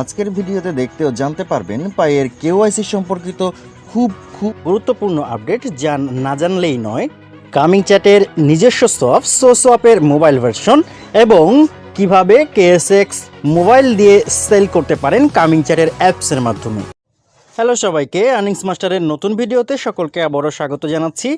আজকের ভিডিওতে দেখতেও জানতে পারবেন পায়ের কেওয়াইসি সম্পর্কিত খুব খুব গুরুত্বপূর্ণ আপডেট যা না জানলেই নয়। কামিং চ্যাটের নিজস্ব সফট সো সফের মোবাইল ভার্সন এবং কীভাবে কেএসএক্স মোবাইল দিয়ে সেল করতে পারেন কামিং চ্যাটের অ্যাপসের মাধ্যমে। হ্যালো সবাইকে আর্নিংস মাস্টারের নতুন ভিডিওতে সকলকে আবারও স্বাগত জানাচ্ছি।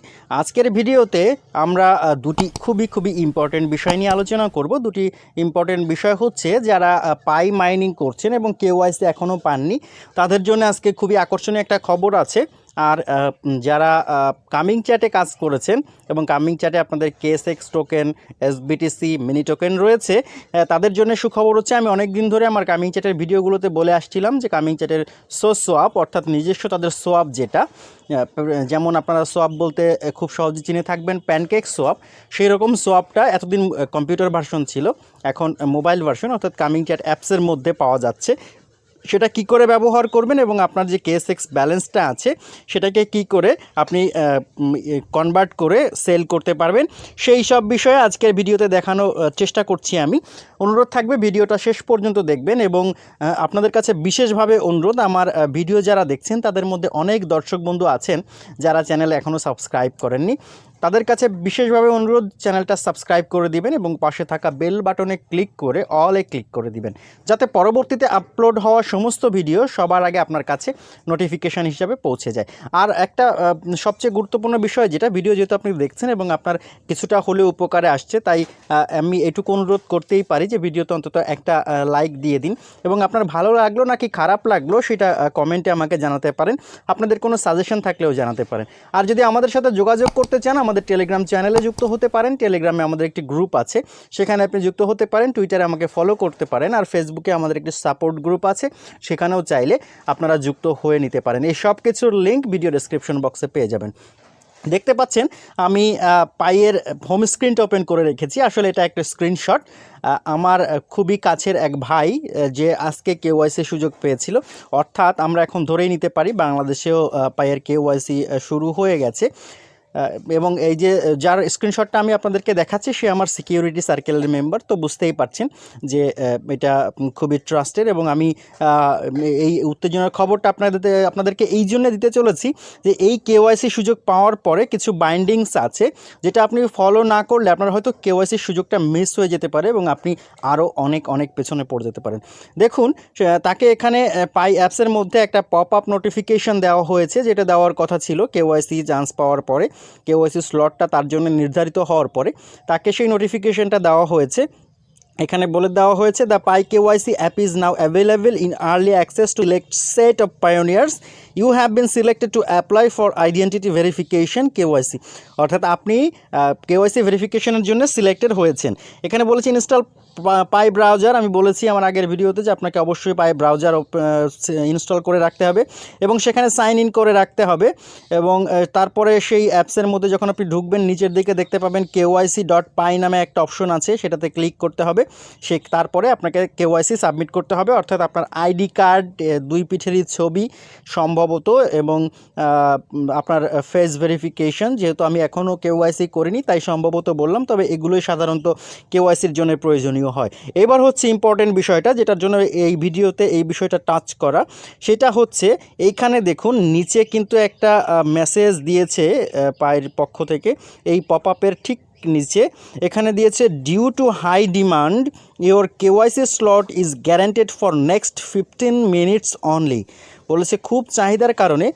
আজকের ভিডিওতে আমরা দুটি খুবই খুবই ইম্পর্টেন্ট বিষয় নিয়ে আলোচনা করব। দুটি ইম্পর্টেন্ট বিষয় হচ্ছে যারা পাই মাইনিং করছেন এবং কেউ আইসে এখনও পাননি, তাদের জন্য আজকে খুবই আকর্ষণীয় একটা খবর আছে। আর যারা কামিং চ্যাটে কাজ করেছেন এবং কামিং চ্যাটে আপনাদের KSX token SBTC mini token রয়েছে তাদের জন্য সুখবর হচ্ছে আমি অনেক দিন ধরে আমার কামিং চ্যাটের ভিডিওগুলোতে বলে আসছিলাম যে কামিং চ্যাটের সো সোয়াপ অর্থাৎ নিজস্ব তাদের সোয়াপ যেটা যেমন আপনারা সোয়াপ বলতে খুব সহজে চিনে থাকবেন প্যানকেক সোয়াপ সেই রকম সোয়াপটা এতদিন কম্পিউটার ভার্সন ছিল, এখন মোবাইল ভার্সন অর্থাৎ কামিং চ্যাট অ্যাপসের মধ্যে পাওয়া যাচ্ছে সেটা কি করে ব্যবহার করবেন এবং আপনার যে কেএসএক্স ব্যালেন্সটা আছে, সেটাকে কি করে আপনি কনভার্ট করে সেল করতে পারবেন, সেই সব বিষয়ে আজকের ভিডিওতে দেখানো চেষ্টা করছি আমি। অনুরোধ থাকবে ভিডিওটা শেষ পর্যন্ত দেখবেন এবং আপনাদের কাছে বিশেষভাবে অনুরোধ, আমার ভিডিও যারা দেখছেন, তাদের মধ্যে অনেক দর্শক বন্ধু আছেন যারা চ্যানেলে এখনও সাবস্ক্রাইব করেননি। তাদের কাছে বিশেষভাবে অনুরোধ, চ্যানেলটা সাবস্ক্রাইব করে দিবেন এবং পাশে থাকা বেল বাটনে ক্লিক করে অলে ক্লিক করে দিবেন। যাতে পরবর্তীতে আপলোড হওয়া সমস্ত ভিডিও সবার আগে আপনার কাছে নোটিফিকেশান হিসাবে পৌঁছে যায়। আর একটা সবচেয়ে গুরুত্বপূর্ণ বিষয় যেটা ভিডিও যেহেতু আপনি দেখছেন এবং আপনার কিছুটা হলেও উপকারে আসছে, তাই আমি এটুকু অনুরোধ করতেই পারি যে ভিডিওতে অন্তত একটা লাইক দিয়ে দিন এবং আপনার ভালো লাগল নাকি খারাপ লাগল সেটা কমেন্টে আমাকে জানাতে পারেন। আপনাদের কোনো সাজেশন থাকলেও জানাতে পারেন। আর যদি আমাদের সাথে যোগাযোগ করতে চান আমাদের টেলিগ্রাম চ্যানেলে যুক্ত হতে পারেন। টেলিগ্রামে আমাদের একটি গ্রুপ আছে। সেখানে আপনি যুক্ত হতে পারেন। টুইটারে আমাকে ফলো করতে পারেন। আর ফেসবুকে আমাদের একটি সাপোর্ট গ্রুপ আছে। সেখানেও চাইলে আপনারা যুক্ত হয়ে নিতে পারেন। এই সব কিছুর লিঙ্ক ভিডিও ডেসক্রিপশন বক্সে পেয়ে যাবেন। দেখতে পাচ্ছেন, আমি পায়ের হোম স্ক্রিনটা ওপেন করে রেখেছি। আসলে এটা একটা স্ক্রিনশট আমার খুবই কাছের এক ভাই যে আজকে কেওয়াইসি সুযোগ পেয়েছিল। অর্থাৎ আমরা এখন ধরেই নিতে পারি, বাংলাদেশেও পায়ের কেওয়াইসি শুরু হয়ে গেছে। এবং এই যে যার স্ক্রিনশটটা আমি আপনাদেরকে দেখাচ্ছি, সে আমার সিকিউরিটি সার্কেলের মেম্বার তো বুঝতেই পারছেন যে এটা খুবই ট্রাস্টেড এবং আমি এই উত্তেজনার খবরটা আপনাদের, আপনাদেরকে এই জন্য দিতে চলেছি যে, এই কেওয়াইসি সুযোগ পাওয়ার পরে কিছু বাইন্ডিংস আছে, যেটা আপনি ফলো না করলে আপনার হয়তো কেওয়াইসির সুযোগটা মিস হয়ে যেতে পারে এবং আপনি আরও অনেক অনেক পেছনে পড়ে যেতে পারেন। দেখুন তাকে এখানে পাই অ্যাপসের মধ্যে একটা পপ আপ নোটিফিকেশন দেওয়া হয়েছে, যেটা দেওয়ার কথা ছিল কেওয়াইসি চান্স পাওয়ার পরে। কেওয়াইসি স্লটটা তার জন্য নির্ধারিত হওয়ার পরে তাকে সেই নোটিফিকেশনটা দেওয়া হয়েছে। এখানে বলে দেওয়া হয়েছে the Pi KYC app is now available in early access to elect set of pioneers you have been selected to apply for identity verification KYC অর্থাৎ আপনি কেওয়াইসি ভেরিফিকেশনের জন্য সিলেক্টেড হয়েছেন। এখানে বলেছে ইনস্টল পাই ব্রাউজার আমি বলেছি আমার আগের ভিডিওতে যে আপনাকে অবশ্যই পাই ব্রাউজার ইনস্টল করে রাখতে হবে এবং সেখানে সাইন ইন করে রাখতে হবে এবং তারপরে সেই অ্যাপসের মধ্যে যখন আপনি ঢুকবেন, নিচের দিকে দেখতে পাবেন কেওয়াইসি ডট পাই নামে একটা অপশন আছে, সেটাতে ক্লিক করতে হবে। সে, তারপরে আপনাকে কেওয়াইসি সাবমিট করতে হবে, অর্থাৎ আপনার আইডি কার্ড দুই পিঠেরই ছবি সম্ভবত এবং আপনার ফেস ভেরিফিকেশন যেহেতু আমি এখনও কেওয়াইসি করিনি, তাই সম্ভবত বললাম, তবে এগুলোই সাধারণত কেওয়াইসির জন্য প্রয়োজনীয়। হয়। এবার হচ্ছে ইম্পর্টেন্ট বিষয়টা যেটার জন্য এই ভিডিওতে এই বিষয়টা টাচ করা। সেটা হচ্ছে এইখানে দেখুন, নিচে কিন্তু একটা মেসেজ দিয়েছে পায়ের পক্ষ থেকে। এই পপ আপের ঠিক নিচে এখানে দিয়েছে due to high demand your KYC slot is guaranteed for next fifteen minutes only বলেছে, খুব চাহিদার কারণে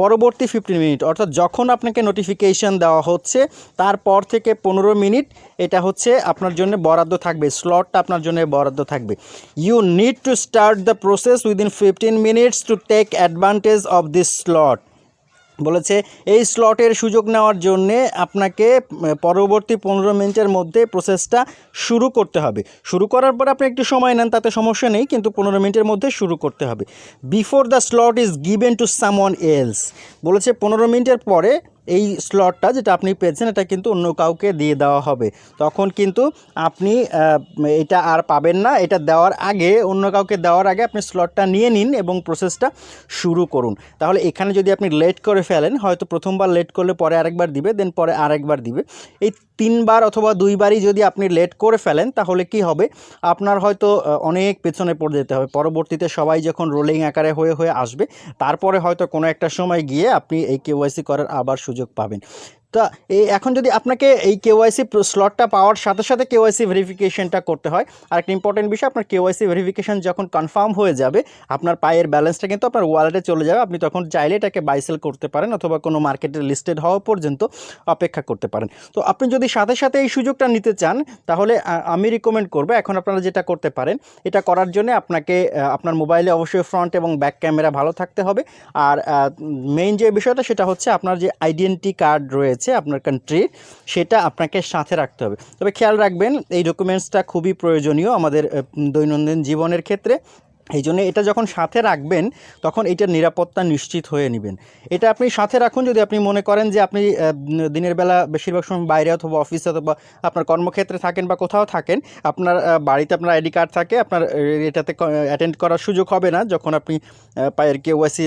পরবর্তী ফিফটিন মিনিট অর্থাৎ যখন আপনাকে নোটিফিকেশান দেওয়া হচ্ছে, তারপর থেকে পনেরো মিনিট এটা হচ্ছে আপনার জন্য বরাদ্দ থাকবে স্লটটা আপনার জন্য বরাদ্দ থাকবে। You need to start the process within fifteen minutes to take advantage of this slot বলেছে, এই স্লটের সুযোগ নেওয়ার জন্যে আপনাকে পরবর্তী পনেরো মিনিটের মধ্যে প্রসেসটা শুরু করতে হবে। শুরু করার পর আপনি একটু সময় নেন, তাতে সমস্যা নেই, কিন্তু পনেরো মিনিটের মধ্যে শুরু করতে হবে। Before the slot is given to someone else বলেছে, পনেরো মিনিটের পরে এই স্লটটা যেটা আপনি পেয়েছেন, এটা কিন্তু অন্য কাউকে দিয়ে দেওয়া হবে। তখন কিন্তু আপনি এটা আর পাবেন না, এটা দেওয়ার আগে, অন্য কাউকে দেওয়ার আগে আপনি স্লটটা নিয়ে নিন এবং প্রসেসটা শুরু করুন। তাহলে এখানে যদি আপনি লেট করে ফেলেন, হয়তো প্রথমবার লেট করলে পরে আরেকবার দিবে দেন পরে আরেকবার দিবে। এই তিনবার অথবা দুইবারই যদি আপনি লেট করে ফেলেন, তাহলে কি হবে? আপনার হয়তো অনেক পেছনে পড়ে যেতে হবে। পরবর্তীতে সবাই যখন রোলিং আকারে হয়ে হয়ে আসবে, তারপরে হয়তো কোনো একটা সময় গিয়ে আপনি এই কেওয়াইসি করার আবার সুযোগ পাবেন। তা এই এখন যদি আপনাকে এই কেওয়াইসি স্লটটা পাওয়ার সাথে সাথে কেওয়াইসি ভেরিফিকেশনটা করতে হয় আর একটা ইম্পর্টেন্ট বিষয়, আপনার কেওয়াইসি ভেরিফিকেশন যখন কনফার্ম হয়ে যাবে, আপনার পায়ের ব্যালেন্সটা কিন্তু আপনার ওয়ালেটে চলে যাবে। আপনি তখন চাইলে এটাকে বাইসেল করতে পারেন অথবা কোনো মার্কেটে লিস্টেড হওয়া পর্যন্ত অপেক্ষা করতে পারেন। তো আপনি যদি সাথে সাথে এই সুযোগটা নিতে চান, তাহলে আমি রিকমেন্ড করব, এখন আপনারা যেটা করতে পারেন, এটা করার জন্য আপনাকে আপনার মোবাইলে অবশ্যই ফ্রন্ট এবং ব্যাক ক্যামেরা ভালো থাকতে হবে। আর মেইন যে বিষয়টা সেটা হচ্ছে আপনার যে আইডেন্টি কার্ড রয়েছে আপনার কান্ট্রি সেটা আপনাকে সাথে রাখতে হবে। তবে খেয়াল রাখবেন, এই ডকুমেন্টসটা খুবই প্রয়োজনীয় আমাদের দৈনন্দিন জীবনের ক্ষেত্রে। এই জন্য এটা যখন সাথে রাখবেন, তখন এটার নিরাপত্তা নিশ্চিত হয়ে নেবেন। এটা আপনি সাথে রাখুন যদি আপনি মনে করেন যে আপনি দিনের বেলা বেশিরভাগ সময় বাইরে অথবা অফিসে অথবা আপনার কর্মক্ষেত্রে থাকেন বা কোথাও থাকেন, আপনার বাড়িতে আপনার আইডি কার্ড থাকে, আপনার এটাতে অ্যাটেন্ড করার সুযোগ হবে না যখন আপনি পায়ের কেওয়াইসি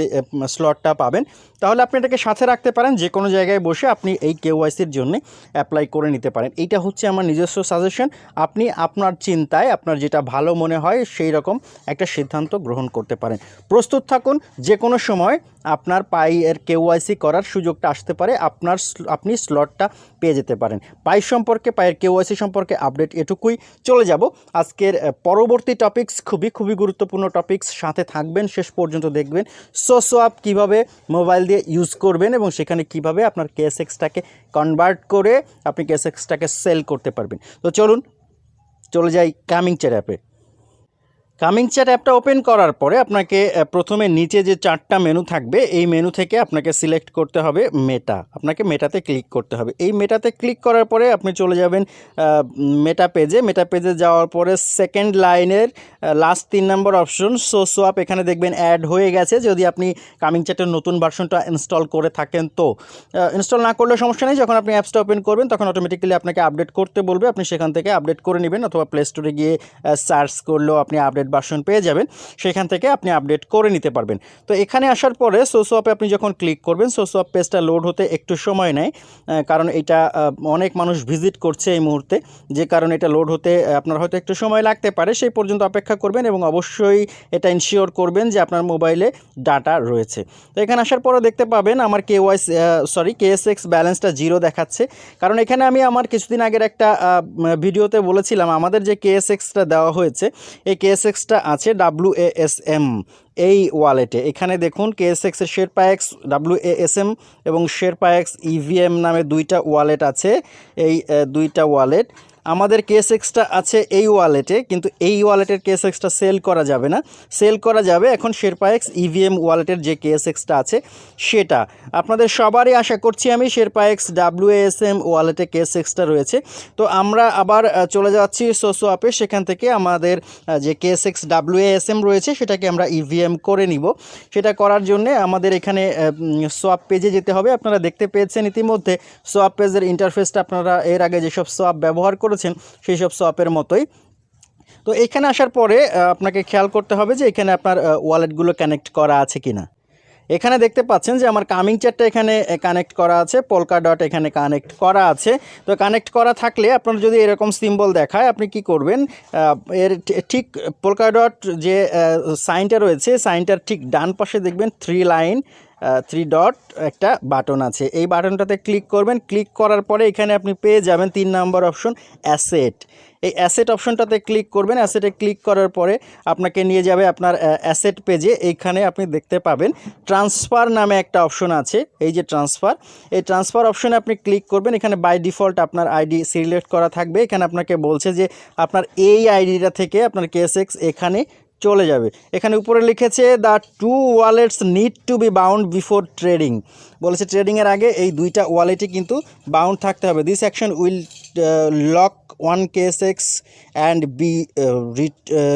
স্লটটা পাবেন। তাহলে আপনি এটাকে সাথে রাখতে পারেন, যে কোনো জায়গায় বসে আপনি এই কেওয়াইসির জন্য অ্যাপ্লাই করে নিতে পারেন। এইটা হচ্ছে আমার নিজস্ব সাজেশন আপনি আপনার চিন্তায়, আপনার যেটা ভালো মনে হয়, সেই রকম একটা সিদ্ধান্ত গ্রহণ করতে পারেন। প্রস্তুত থাকুন যে কোনো সময় আপনার পাইয়ের কেওয়াইসি করার সুযোগটা আসতে পারে, আপনার আপনি স্লটটা পেয়ে যেতে পারেন। পাই সম্পর্কে, পায়ের কেওয়াইসি সম্পর্কে আপডেট এটুকুই চলে যাব। আজকের পরবর্তী টপিকস খুবই খুবই গুরুত্বপূর্ণ টপিকস সাথে থাকবেন, শেষ পর্যন্ত দেখবেন। সো সোয়াপ কীভাবে মোবাইল দিয়ে ইউজ করবেন এবং সেখানে কীভাবে আপনার কেএসএক্সটাকে কনভার্ট করে আপনি কেএসএক্সটাকে সেল করতে পারবেন। তো চলুন, চলে যাই কামিং চ্যাট অ্যাপে। কামিং চ্যাট অ্যাপটা ওপেন করার পরে আপনাকে প্রথমে নিচে যে চারটা মেনু থাকবে, এই মেনু থেকে আপনাকে সিলেক্ট করতে হবে মেটা আপনাকে মেটাতে ক্লিক করতে হবে। এই মেটাতে ক্লিক করার পরে আপনি চলে যাবেন মেটা পেজে মেটা পেজে যাওয়ার পরে সেকেন্ড লাইনের লাস্ট তিন নম্বর অপশন সো সোয়াপ এখানে দেখবেন অ্যাড হয়ে গেছে। যদি আপনি কামিং চ্যাটের নতুন ভার্সনটা ইনস্টল করে থাকেন তো। ইনস্টল না করলে সমস্যা নেই। যখন আপনি অ্যাপসটা ওপেন করবেন, তখন অটোমেটিক্যালি আপনাকে আপডেট করতে বলবে। আপনি সেখান থেকে আপডেট করে নেবেন অথবা প্লে স্টোরে গিয়ে সার্চ করলেও আপনি আপডেট ভার্সন পেয়ে যাবেন, সেখান থেকে আপনি আপডেট করে নিতে পারবেন। তো এখানে আসার পরে সোসোয়াপে আপনি যখন ক্লিক করবেন সোসোয়াপ পেজটা লোড হতে একটু সময় নেয় কারণ এটা অনেক মানুষ ভিজিট করছে এই মুহূর্তে, যে কারণে এটা লোড হতে আপনার হয়তো একটু সময় লাগতে পারে, সেই পর্যন্ত অপেক্ষা করবেন এবং অবশ্যই এটা ইনশিওর করবেন যে আপনার মোবাইলে ডাটা রয়েছে। তো এখানে আসার পরে দেখতে পাবেন আমার কে ওয়াইস সরি কেএসএক্স ব্যালেন্সটা জিরো দেখাচ্ছে। কারণ এখানে আমি আমার কিছুদিন আগের একটা ভিডিওতে বলেছিলাম, আমাদের যে কেএসএক্সটা দেওয়া হয়েছে, এই কেএসএক্সটা আছে ডাব্লু এম এই ওয়ালেটে এখানে দেখুন কেএসএক্সের শের পায়েক্স ডাব্লু এম এবং শের এক্স ইভিএম নামে দুইটা ওয়ালেট আছে। এই দুইটা ওয়ালেট আমাদের কেএসএক্সটা আছে এই ওয়ালেটে কিন্তু এই ওয়ালেটের কেএসএক্সটা সেল করা যাবে না। সেল করা যাবে এখন শেরপা এক্স ইভিএম ওয়ালেটের যে কেএসএক্সটা আছে, সেটা। আপনাদের সবারই আশা করছি আমি শেরপা এক্স ডাব্লিউএসএম ওয়ালেটে কেএসএক্সটা রয়েছে। তো আমরা আবার চলে যাচ্ছি সোসো অ্যাপে সেখান থেকে আমাদের যে কেএসএক্স ডাব্লিউএসএম রয়েছে, সেটাকে আমরা ইভিএম করে নিব। সেটা করার জন্য আমাদের এখানে সোয়াপ পেজে যেতে হবে। আপনারা দেখতে পেয়েছেন ইতিমধ্যে। সোয়াপ পেজের ইন্টারফেসটা আপনারা এর আগে যেসব সোয়াপ ব্যবহার করেছেন সেই সব সোয়াপের মতোই। তো এখানে আসার পরে আপনাকে খেয়াল করতে হবে যে এখানে আপনার ওয়ালেটগুলো কানেক্ট করা আছে কিনা। এখানে দেখতে পাচ্ছেন যে আমার কামিং চ্যাটটা এখানে কানেক্ট করা আছে পোলকা ডট এখানে কানেক্ট করা আছে। তো কানেক্ট করা থাকলে আপনার যদি এরকম সিম্বল দেখায়, আপনি কি করবেন এর ঠিক পোলকা ডট যে সাইনটা রয়েছে সাইনটার ঠিক ডান পাশে দেখবেন থ্রি লাইন থ্রি ডট একটা বাটন আছে। এই বাটনটাতে ক্লিক করবেন। ক্লিক করার পরে এখানে আপনি পেয়ে যাবেন তিন নম্বর অপশন অ্যাসেট এই অ্যাসেট অপশনটাতে ক্লিক করবেন। অ্যাসেটে ক্লিক করার পরে আপনাকে নিয়ে যাবে আপনার অ্যাসেট পেজে এইখানে আপনি দেখতে পাবেন ট্রান্সফার নামে একটা অপশন আছে। এই যে ট্রান্সফার এই ট্রান্সফার অপশনে আপনি ক্লিক করবেন। এখানে বাই ডিফল্ট আপনার আইডি সিলেক্ট করা থাকবে। এখানে আপনাকে বলছে যে আপনার এই আইডিটা থেকে আপনার কেএসএক্স এখানে চলে যাবে। এখানে উপরে লিখেছে the two wallets need to be bound before trading বলেছে ট্রেডিংয়ের আগে এই দুইটা ওয়ালেটই কিন্তু বাউন্ড থাকতে হবে। This action will lock one KSX and be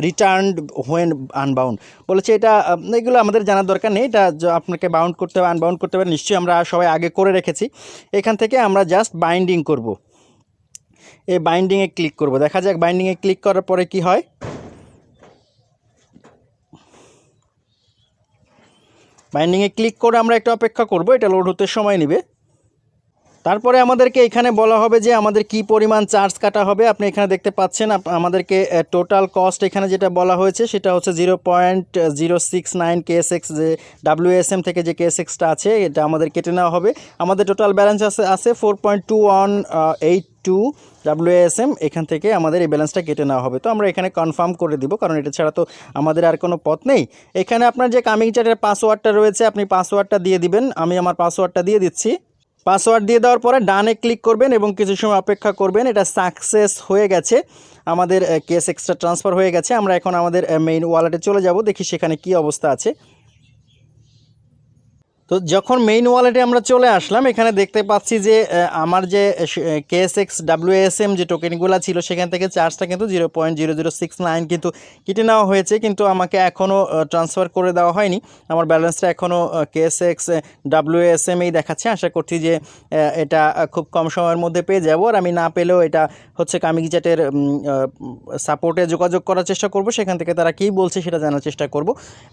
returned when unbound বলেছে, এটা এগুলো আমাদের জানার দরকার নেই। এটা আপনাকে বাউন্ড করতে হবে আনবাউন্ড করতে হবে। নিশ্চয়ই আমরা সবাই আগে করে রেখেছি। এখান থেকে আমরা জাস্ট বাইন্ডিং করব। এই বাইন্ডিংয়ে ক্লিক করব। দেখা যাক বাইন্ডিংয়ে ক্লিক করার পরে কি হয়। বাইন্ডিংয়ে ক্লিক করে আমরা একটু অপেক্ষা করব এটা লোড হতে সময় নেবে। তারপরে আমাদেরকে এখানে বলা হবে যে আমাদের কি পরিমাণ চার্জ কাটা হবে। আপনি এখানে দেখতে পাচ্ছেন আমাদেরকে টোটাল কস্ট এখানে যেটা বলা হয়েছে সেটা হচ্ছে zero point zero six nine KSX যে ডাব্লিউএসএম থেকে যে কেএসএক্সটা আছে, এটা আমাদের কেটে নেওয়া হবে। আমাদের টোটাল ব্যালেন্স আছে আছে four point two one eight two WSM এখান থেকে আমাদের এই ব্যালেন্সটা কেটে নেওয়া হবে। তো আমরা এখানে কনফার্ম করে দিব, কারণ এটা ছাড়া তো আমাদের আর কোনো পথ নেই। এখানে আপনার যে কামিং চার্টের পাসওয়ার্ডটা রয়েছে, আপনি পাসওয়ার্ডটা দিয়ে দিবেন। আমি আমার পাসওয়ার্ডটা দিয়ে দিচ্ছি। পাসওয়ার্ড দিয়ে দেওয়ার পরে ডানে ক্লিক করবেন এবং কিছু সময় অপেক্ষা করবেন। এটা সাকসেস হয়ে গেছে। আমাদের কেস এক্সট্রা ট্রান্সফার হয়ে গেছে। আমরা এখন আমাদের মেইন ওয়ালেটে চলে যাব। দেখি সেখানে কি অবস্থা আছে। তো যখন মেইন ওয়ালেটে আমরা চলে আসলাম, এখানে দেখতে পাচ্ছি যে আমার যে কেএসএক্স ডাব্লিউএসএম যে টোকেনগুলো ছিল, সেখান থেকে চার্জটা কিন্তু zero point zero zero six nine কিন্তু কেটে নেওয়া হয়েছে। কিন্তু আমাকে এখনও ট্রান্সফার করে দেওয়া হয়নি। আমার ব্যালেন্সটা এখনও কেএসএক্স ডাব্লিউএসএম এই দেখাচ্ছে। আশা করছি যে এটা খুব কম সময়ের মধ্যে পেয়ে যাব। আর আমি না পেলেও এটা হচ্ছে কামিকি চ্যাটের সাপোর্টে যোগাযোগ করার চেষ্টা করব। সেখান থেকে তারা কী বলছে সেটা জানার চেষ্টা করব।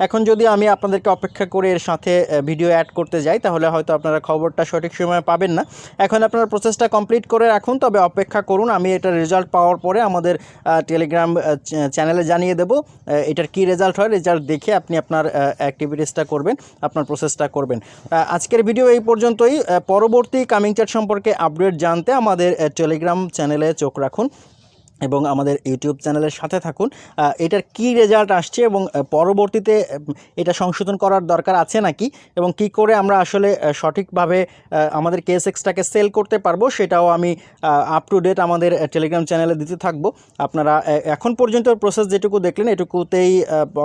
এখন যদি আমি আপনাদেরকে অপেক্ষা করে এর সাথে ভিডিও অ্যাড করতে যাই, তাহলে হয়তো আপনারা খবরটা সঠিক সময়ে পাবেন না। এখন আপনারা প্রসেসটা কমপ্লিট করে রাখুন, তবে অপেক্ষা করুন, আমি এটা রেজাল্ট পাওয়ার পরে আমাদের টেলিগ্রাম চ্যানেলে জানিয়ে দেবো এটার কি রেজাল্ট হয় রেজাল্ট দেখে আপনি আপনার অ্যাক্টিভিটিসটা করবেন, আপনার প্রসেসটা করবেন। আজকের ভিডিও এই পর্যন্তই পরবর্তী কামিং চ্যাট সম্পর্কে আপডেট জানতে আমাদের টেলিগ্রাম চ্যানেলে চোখ রাখুন। এবং আমাদের ইউটিউব চ্যানেলের সাথে থাকুন। এটার কি রেজাল্ট আসছে এবং পরবর্তীতে এটা সংশোধন করার দরকার আছে নাকি? এবং কি করে আমরা আসলে সঠিকভাবে আমাদের কেস এক্সটাকে সেল করতে পারব সেটাও আমি আপ টু ডেট আমাদের টেলিগ্রাম চ্যানেলে দিতে থাকব। আপনারা এখন পর্যন্ত প্রসেস যেটুকু দেখলেন, এটুকুতেই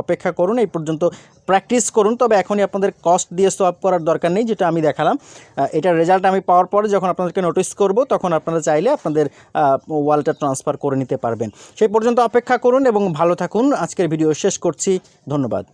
অপেক্ষা করুন। এই পর্যন্ত প্র্যাকটিস করুন। তবে এখনই আপনাদের কস্ট দিয়ে সলভ করার দরকার নেই, যেটা আমি দেখালাম। এটার রেজাল্ট আমি পাওয়ার পরে যখন আপনাদেরকে নোটিস করব, তখন আপনারা চাইলে আপনাদের ওয়ালটা ট্রান্সফার করে নিতে পারবেন। সেই পর্যন্ত অপেক্ষা করুন এবং ভালো থাকুন। আজকের ভিডিও শেষ করছি। ধন্যবাদ।